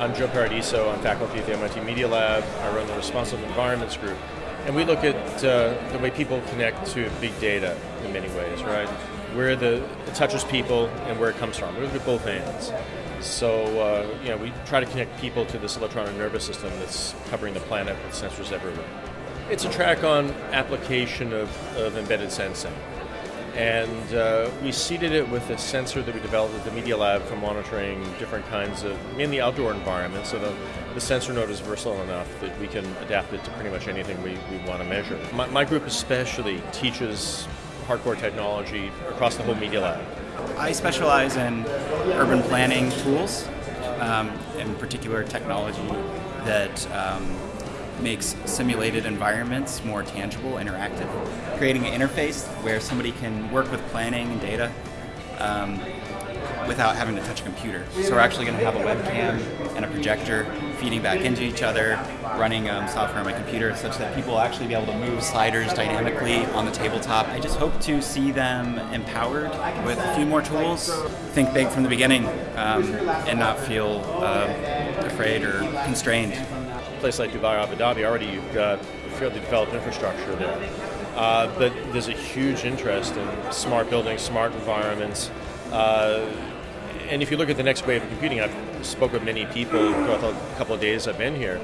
I'm Joe Paradiso. I'm faculty at the MIT Media Lab. I run the Responsive Environments Group. And we look at uh, the way people connect to big data in many ways, right? Where the, it touches people and where it comes from. We look at both ends. So, uh, you know, we try to connect people to this electronic nervous system that's covering the planet with sensors everywhere. It's a track on application of, of embedded sensing and uh, we seeded it with a sensor that we developed at the Media Lab for monitoring different kinds of, mainly outdoor environments. So the, the sensor node is versatile enough that we can adapt it to pretty much anything we, we want to measure. My, my group especially teaches hardcore technology across the whole Media Lab. I specialize in urban planning tools, um, in particular technology that um, makes simulated environments more tangible, interactive, creating an interface where somebody can work with planning and data um, without having to touch a computer. So we're actually going to have a webcam and a projector feeding back into each other, running um, software on my computer such that people will actually be able to move sliders dynamically on the tabletop. I just hope to see them empowered with a few more tools, think big from the beginning, um, and not feel uh, afraid or constrained place like Dubai Abu Dhabi, already you've got fairly developed infrastructure there. Uh, but there's a huge interest in smart buildings, smart environments. Uh, and if you look at the next wave of computing, I've spoken with many people throughout the couple of days I've been here,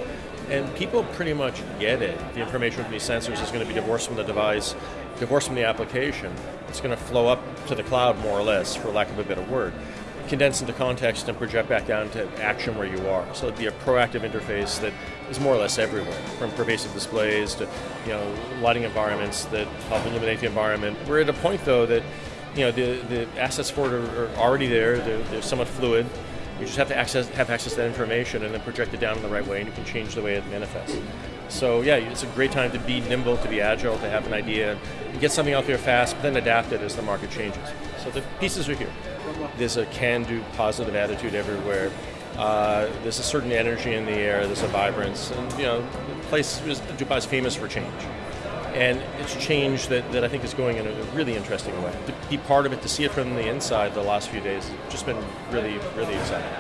and people pretty much get it. The information from these sensors is going to be divorced from the device, divorced from the application. It's going to flow up to the cloud, more or less, for lack of a better word condense into context and project back down to action where you are. So it'd be a proactive interface that is more or less everywhere, from pervasive displays to you know lighting environments that help illuminate the environment. We're at a point though that you know the, the assets for it are, are already there. They're, they're somewhat fluid. You just have to access, have access to that information and then project it down in the right way, and you can change the way it manifests. So yeah, it's a great time to be nimble, to be agile, to have an idea, and get something out there fast, but then adapt it as the market changes. So the pieces are here. There's a can-do, positive attitude everywhere. Uh, there's a certain energy in the air. There's a vibrance, and you know, the place is famous for change and it's change that, that I think is going in a really interesting way. To be part of it, to see it from the inside the last few days, just been really, really exciting.